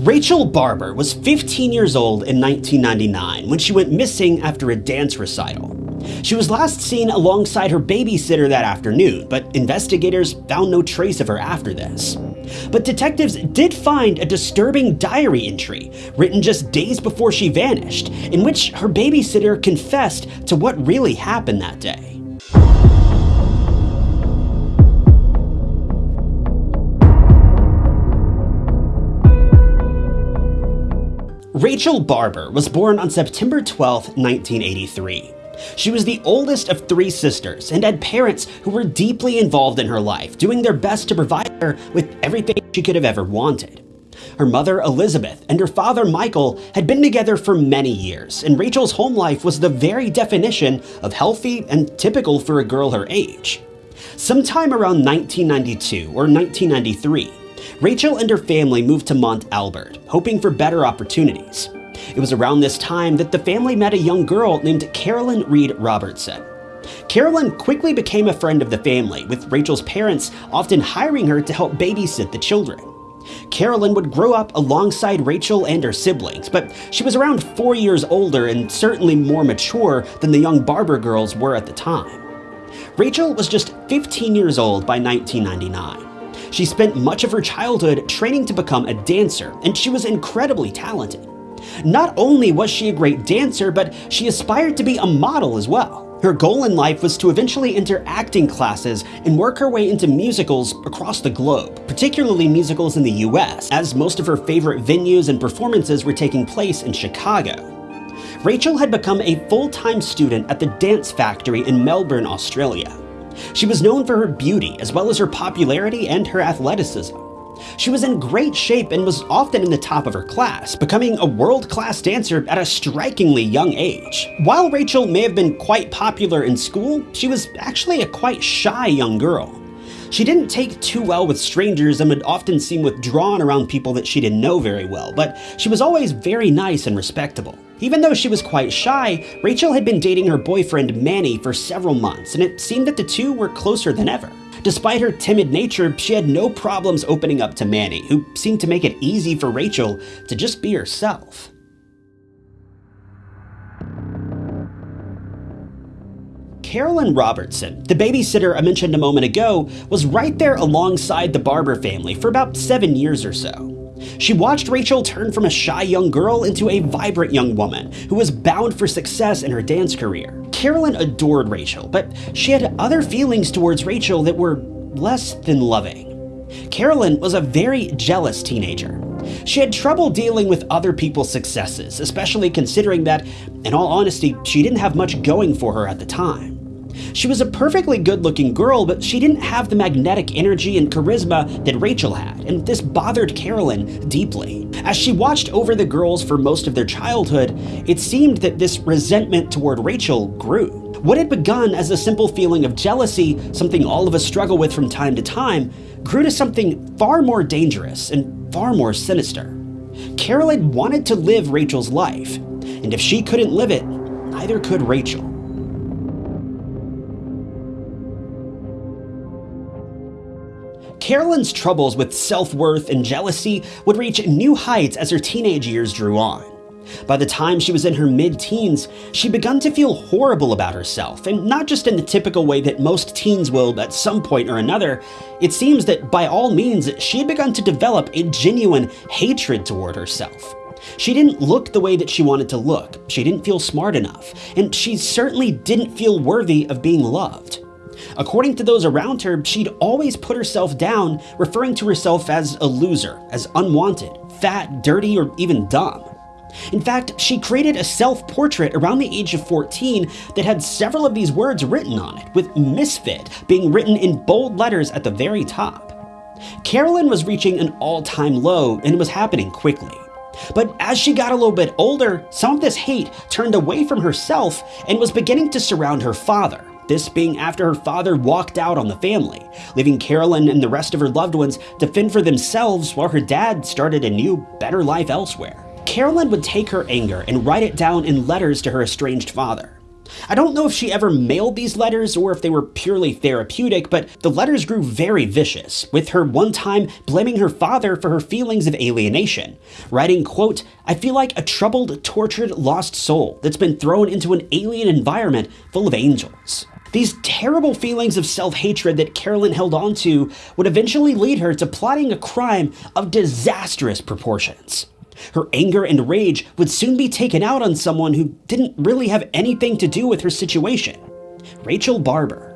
Rachel Barber was 15 years old in 1999 when she went missing after a dance recital. She was last seen alongside her babysitter that afternoon, but investigators found no trace of her after this. But detectives did find a disturbing diary entry written just days before she vanished, in which her babysitter confessed to what really happened that day. Rachel Barber was born on September 12, 1983. She was the oldest of three sisters and had parents who were deeply involved in her life, doing their best to provide her with everything she could have ever wanted. Her mother, Elizabeth, and her father, Michael, had been together for many years, and Rachel's home life was the very definition of healthy and typical for a girl her age. Sometime around 1992 or 1993, Rachel and her family moved to Mont Albert, hoping for better opportunities. It was around this time that the family met a young girl named Carolyn Reed Robertson. Carolyn quickly became a friend of the family, with Rachel's parents often hiring her to help babysit the children. Carolyn would grow up alongside Rachel and her siblings, but she was around four years older and certainly more mature than the young Barber girls were at the time. Rachel was just 15 years old by 1999. She spent much of her childhood training to become a dancer, and she was incredibly talented. Not only was she a great dancer, but she aspired to be a model as well. Her goal in life was to eventually enter acting classes and work her way into musicals across the globe, particularly musicals in the US, as most of her favorite venues and performances were taking place in Chicago. Rachel had become a full-time student at the Dance Factory in Melbourne, Australia. She was known for her beauty, as well as her popularity and her athleticism. She was in great shape and was often in the top of her class, becoming a world-class dancer at a strikingly young age. While Rachel may have been quite popular in school, she was actually a quite shy young girl. She didn't take too well with strangers and would often seem withdrawn around people that she didn't know very well, but she was always very nice and respectable. Even though she was quite shy, Rachel had been dating her boyfriend Manny for several months, and it seemed that the two were closer than ever. Despite her timid nature, she had no problems opening up to Manny, who seemed to make it easy for Rachel to just be herself. Carolyn Robertson, the babysitter I mentioned a moment ago, was right there alongside the Barber family for about seven years or so. She watched Rachel turn from a shy young girl into a vibrant young woman who was bound for success in her dance career. Carolyn adored Rachel, but she had other feelings towards Rachel that were less than loving. Carolyn was a very jealous teenager. She had trouble dealing with other people's successes, especially considering that, in all honesty, she didn't have much going for her at the time. She was a perfectly good looking girl, but she didn't have the magnetic energy and charisma that Rachel had, and this bothered Carolyn deeply. As she watched over the girls for most of their childhood, it seemed that this resentment toward Rachel grew. What had begun as a simple feeling of jealousy, something all of us struggle with from time to time, grew to something far more dangerous and far more sinister. Carolyn wanted to live Rachel's life, and if she couldn't live it, neither could Rachel. Carolyn's troubles with self-worth and jealousy would reach new heights as her teenage years drew on. By the time she was in her mid-teens, she begun to feel horrible about herself, and not just in the typical way that most teens will at some point or another. It seems that by all means, she had begun to develop a genuine hatred toward herself. She didn't look the way that she wanted to look, she didn't feel smart enough, and she certainly didn't feel worthy of being loved. According to those around her, she'd always put herself down, referring to herself as a loser, as unwanted, fat, dirty, or even dumb. In fact, she created a self-portrait around the age of 14 that had several of these words written on it, with misfit being written in bold letters at the very top. Carolyn was reaching an all-time low and it was happening quickly. But as she got a little bit older, some of this hate turned away from herself and was beginning to surround her father, this being after her father walked out on the family, leaving Carolyn and the rest of her loved ones to fend for themselves while her dad started a new, better life elsewhere. Carolyn would take her anger and write it down in letters to her estranged father. I don't know if she ever mailed these letters or if they were purely therapeutic, but the letters grew very vicious, with her one time blaming her father for her feelings of alienation, writing, quote, I feel like a troubled, tortured, lost soul that's been thrown into an alien environment full of angels. These terrible feelings of self-hatred that Carolyn held onto would eventually lead her to plotting a crime of disastrous proportions. Her anger and rage would soon be taken out on someone who didn't really have anything to do with her situation Rachel Barber.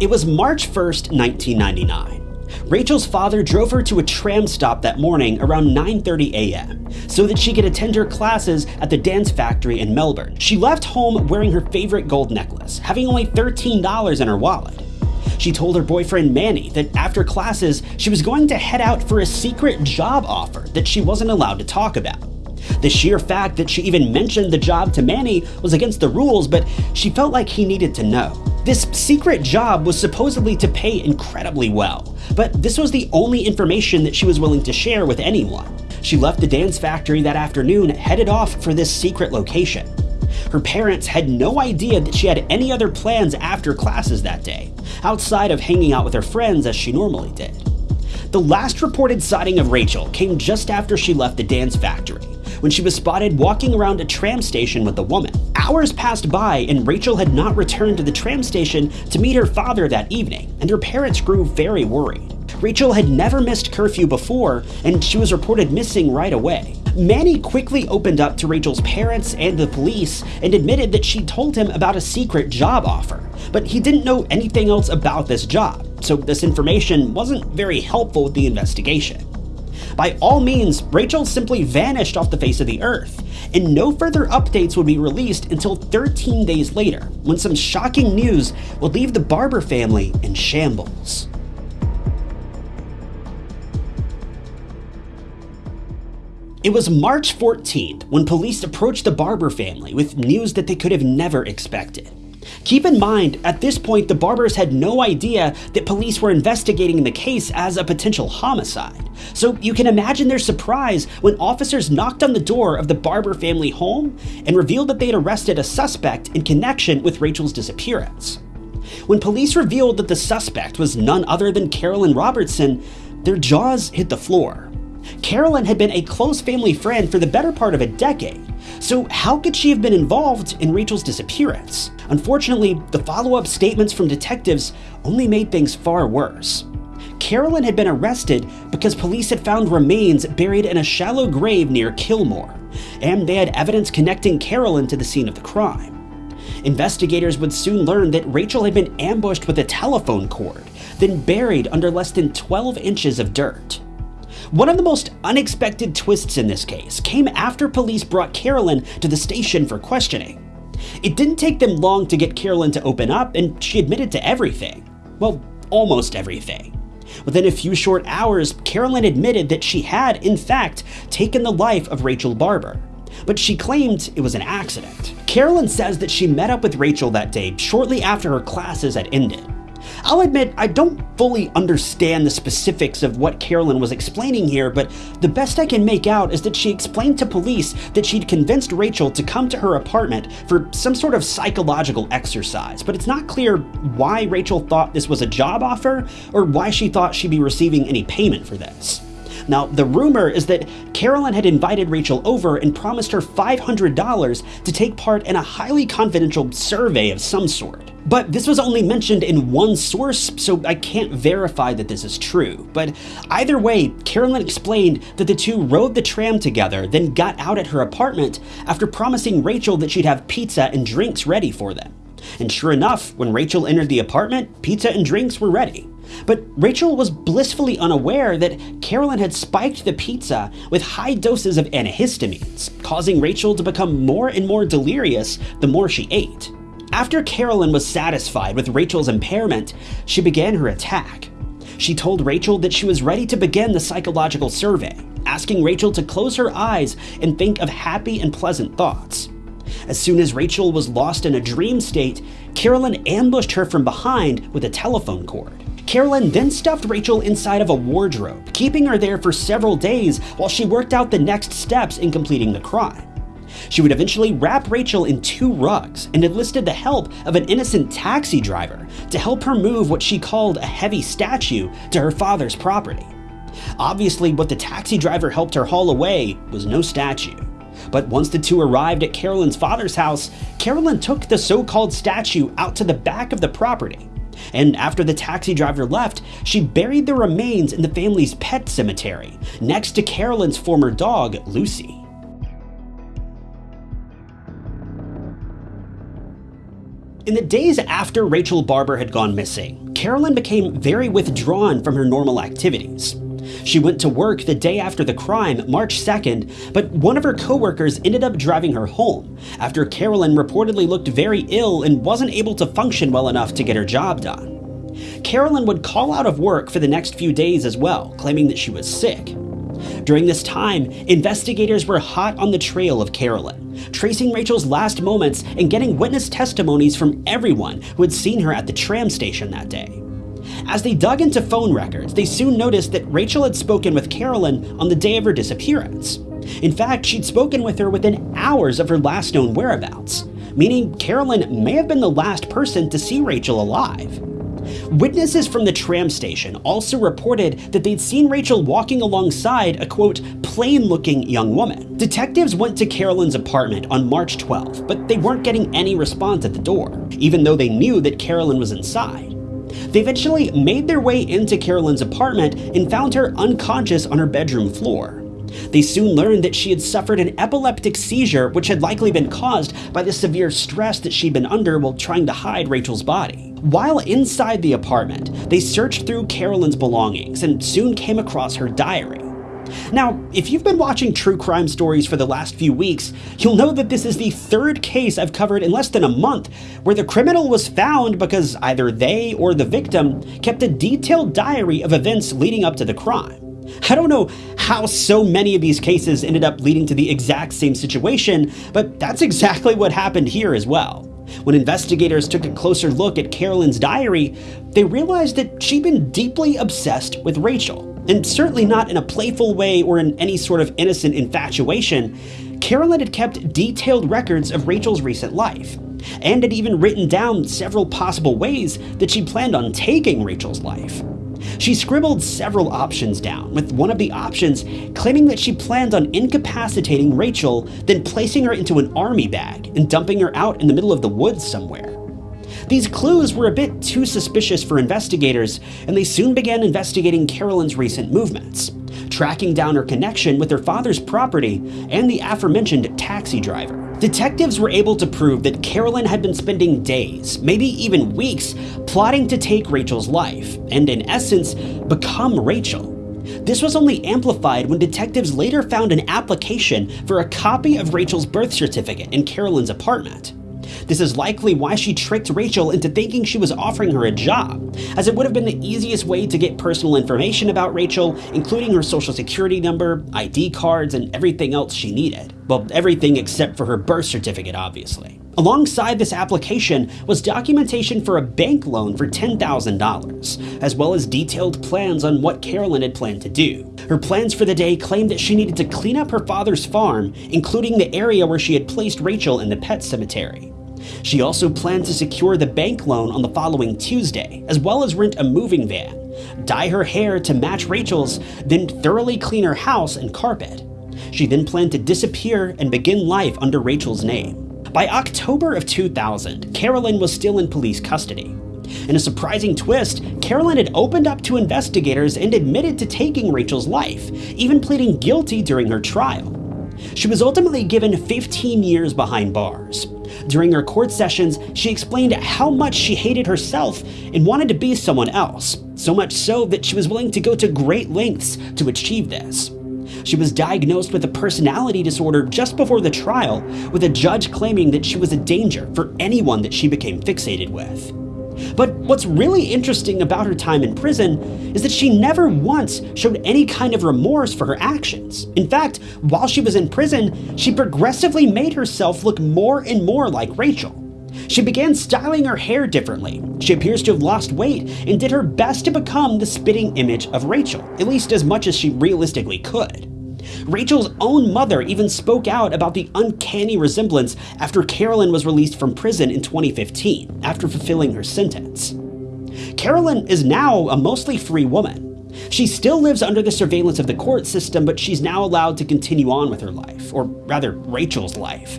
It was March 1st, 1999. Rachel's father drove her to a tram stop that morning around 9.30 a.m. so that she could attend her classes at the dance factory in Melbourne. She left home wearing her favorite gold necklace, having only $13 in her wallet. She told her boyfriend Manny that after classes, she was going to head out for a secret job offer that she wasn't allowed to talk about. The sheer fact that she even mentioned the job to Manny was against the rules, but she felt like he needed to know. This secret job was supposedly to pay incredibly well, but this was the only information that she was willing to share with anyone. She left the dance factory that afternoon, headed off for this secret location. Her parents had no idea that she had any other plans after classes that day, outside of hanging out with her friends as she normally did. The last reported sighting of Rachel came just after she left the dance factory, when she was spotted walking around a tram station with a woman. Hours passed by and Rachel had not returned to the tram station to meet her father that evening, and her parents grew very worried. Rachel had never missed curfew before, and she was reported missing right away. Manny quickly opened up to Rachel's parents and the police and admitted that she told him about a secret job offer, but he didn't know anything else about this job, so this information wasn't very helpful with the investigation. By all means, Rachel simply vanished off the face of the earth, and no further updates would be released until 13 days later, when some shocking news would leave the Barber family in shambles. It was March 14th when police approached the Barber family with news that they could have never expected. Keep in mind, at this point, the Barbers had no idea that police were investigating the case as a potential homicide. So you can imagine their surprise when officers knocked on the door of the Barber family home and revealed that they had arrested a suspect in connection with Rachel's disappearance. When police revealed that the suspect was none other than Carolyn Robertson, their jaws hit the floor. Carolyn had been a close family friend for the better part of a decade, so how could she have been involved in Rachel's disappearance? Unfortunately, the follow-up statements from detectives only made things far worse. Carolyn had been arrested because police had found remains buried in a shallow grave near Kilmore, and they had evidence connecting Carolyn to the scene of the crime. Investigators would soon learn that Rachel had been ambushed with a telephone cord, then buried under less than 12 inches of dirt. One of the most unexpected twists in this case came after police brought Carolyn to the station for questioning. It didn't take them long to get Carolyn to open up, and she admitted to everything. Well, almost everything. Within a few short hours, Carolyn admitted that she had, in fact, taken the life of Rachel Barber. But she claimed it was an accident. Carolyn says that she met up with Rachel that day shortly after her classes had ended. I'll admit, I don't fully understand the specifics of what Carolyn was explaining here, but the best I can make out is that she explained to police that she'd convinced Rachel to come to her apartment for some sort of psychological exercise, but it's not clear why Rachel thought this was a job offer or why she thought she'd be receiving any payment for this. Now, the rumor is that Carolyn had invited Rachel over and promised her $500 to take part in a highly confidential survey of some sort. But this was only mentioned in one source, so I can't verify that this is true. But either way, Carolyn explained that the two rode the tram together, then got out at her apartment after promising Rachel that she'd have pizza and drinks ready for them. And sure enough, when Rachel entered the apartment, pizza and drinks were ready. But Rachel was blissfully unaware that Carolyn had spiked the pizza with high doses of antihistamines, causing Rachel to become more and more delirious the more she ate. After Carolyn was satisfied with Rachel's impairment, she began her attack. She told Rachel that she was ready to begin the psychological survey, asking Rachel to close her eyes and think of happy and pleasant thoughts. As soon as Rachel was lost in a dream state, Carolyn ambushed her from behind with a telephone cord. Carolyn then stuffed Rachel inside of a wardrobe, keeping her there for several days while she worked out the next steps in completing the crime. She would eventually wrap Rachel in two rugs and enlisted the help of an innocent taxi driver to help her move what she called a heavy statue to her father's property. Obviously, what the taxi driver helped her haul away was no statue. But once the two arrived at Carolyn's father's house, Carolyn took the so called statue out to the back of the property. And after the taxi driver left, she buried the remains in the family's pet cemetery, next to Carolyn's former dog, Lucy. In the days after Rachel Barber had gone missing, Carolyn became very withdrawn from her normal activities. She went to work the day after the crime, March 2nd, but one of her coworkers ended up driving her home after Carolyn reportedly looked very ill and wasn't able to function well enough to get her job done. Carolyn would call out of work for the next few days as well, claiming that she was sick. During this time, investigators were hot on the trail of Carolyn, tracing Rachel's last moments and getting witness testimonies from everyone who had seen her at the tram station that day. As they dug into phone records, they soon noticed that Rachel had spoken with Carolyn on the day of her disappearance. In fact, she'd spoken with her within hours of her last known whereabouts, meaning Carolyn may have been the last person to see Rachel alive. Witnesses from the tram station also reported that they'd seen Rachel walking alongside a quote, plain looking young woman. Detectives went to Carolyn's apartment on March 12, but they weren't getting any response at the door, even though they knew that Carolyn was inside. They eventually made their way into Carolyn's apartment and found her unconscious on her bedroom floor. They soon learned that she had suffered an epileptic seizure, which had likely been caused by the severe stress that she'd been under while trying to hide Rachel's body. While inside the apartment, they searched through Carolyn's belongings and soon came across her diary. Now, if you've been watching true crime stories for the last few weeks, you'll know that this is the third case I've covered in less than a month where the criminal was found because either they or the victim kept a detailed diary of events leading up to the crime. I don't know how so many of these cases ended up leading to the exact same situation, but that's exactly what happened here as well. When investigators took a closer look at Carolyn's diary, they realized that she'd been deeply obsessed with Rachel and certainly not in a playful way or in any sort of innocent infatuation, Carolyn had kept detailed records of Rachel's recent life, and had even written down several possible ways that she planned on taking Rachel's life. She scribbled several options down, with one of the options claiming that she planned on incapacitating Rachel, then placing her into an army bag and dumping her out in the middle of the woods somewhere. These clues were a bit too suspicious for investigators, and they soon began investigating Carolyn's recent movements, tracking down her connection with her father's property and the aforementioned taxi driver. Detectives were able to prove that Carolyn had been spending days, maybe even weeks, plotting to take Rachel's life, and in essence, become Rachel. This was only amplified when detectives later found an application for a copy of Rachel's birth certificate in Carolyn's apartment. This is likely why she tricked Rachel into thinking she was offering her a job, as it would have been the easiest way to get personal information about Rachel, including her social security number, ID cards, and everything else she needed. Well, everything except for her birth certificate, obviously. Alongside this application was documentation for a bank loan for $10,000, as well as detailed plans on what Carolyn had planned to do. Her plans for the day claimed that she needed to clean up her father's farm, including the area where she had placed Rachel in the pet cemetery. She also planned to secure the bank loan on the following Tuesday, as well as rent a moving van, dye her hair to match Rachel's, then thoroughly clean her house and carpet. She then planned to disappear and begin life under Rachel's name. By October of 2000, Carolyn was still in police custody. In a surprising twist, Carolyn had opened up to investigators and admitted to taking Rachel's life, even pleading guilty during her trial. She was ultimately given 15 years behind bars. During her court sessions, she explained how much she hated herself and wanted to be someone else, so much so that she was willing to go to great lengths to achieve this. She was diagnosed with a personality disorder just before the trial, with a judge claiming that she was a danger for anyone that she became fixated with. But what's really interesting about her time in prison is that she never once showed any kind of remorse for her actions. In fact, while she was in prison, she progressively made herself look more and more like Rachel. She began styling her hair differently. She appears to have lost weight and did her best to become the spitting image of Rachel, at least as much as she realistically could. Rachel's own mother even spoke out about the uncanny resemblance after Carolyn was released from prison in 2015 after fulfilling her sentence. Carolyn is now a mostly free woman. She still lives under the surveillance of the court system, but she's now allowed to continue on with her life, or rather, Rachel's life.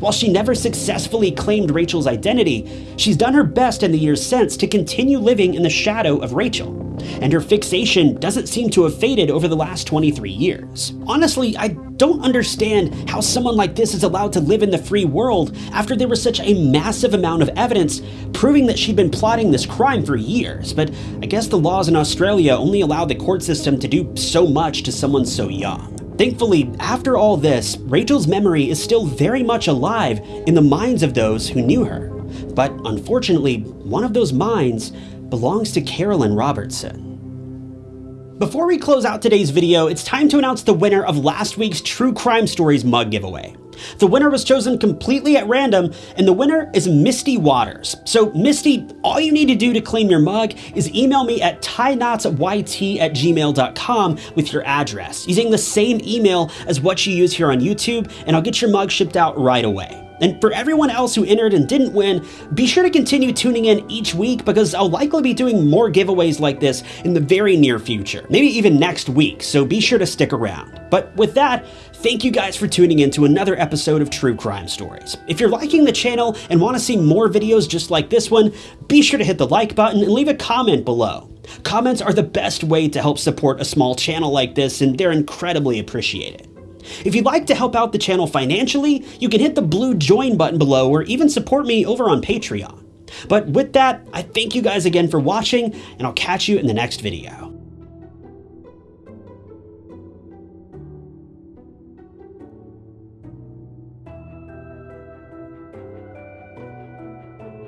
While she never successfully claimed Rachel's identity, she's done her best in the years since to continue living in the shadow of Rachel and her fixation doesn't seem to have faded over the last 23 years. Honestly, I don't understand how someone like this is allowed to live in the free world after there was such a massive amount of evidence proving that she'd been plotting this crime for years, but I guess the laws in Australia only allow the court system to do so much to someone so young. Thankfully, after all this, Rachel's memory is still very much alive in the minds of those who knew her. But unfortunately, one of those minds belongs to Carolyn Robertson. Before we close out today's video, it's time to announce the winner of last week's True Crime Stories mug giveaway. The winner was chosen completely at random, and the winner is Misty Waters. So Misty, all you need to do to claim your mug is email me at tieknotsyt at gmail.com with your address, using the same email as what you use here on YouTube, and I'll get your mug shipped out right away. And for everyone else who entered and didn't win, be sure to continue tuning in each week because I'll likely be doing more giveaways like this in the very near future, maybe even next week, so be sure to stick around. But with that, thank you guys for tuning in to another episode of True Crime Stories. If you're liking the channel and want to see more videos just like this one, be sure to hit the like button and leave a comment below. Comments are the best way to help support a small channel like this, and they're incredibly appreciated. If you'd like to help out the channel financially, you can hit the blue join button below or even support me over on Patreon. But with that, I thank you guys again for watching, and I'll catch you in the next video.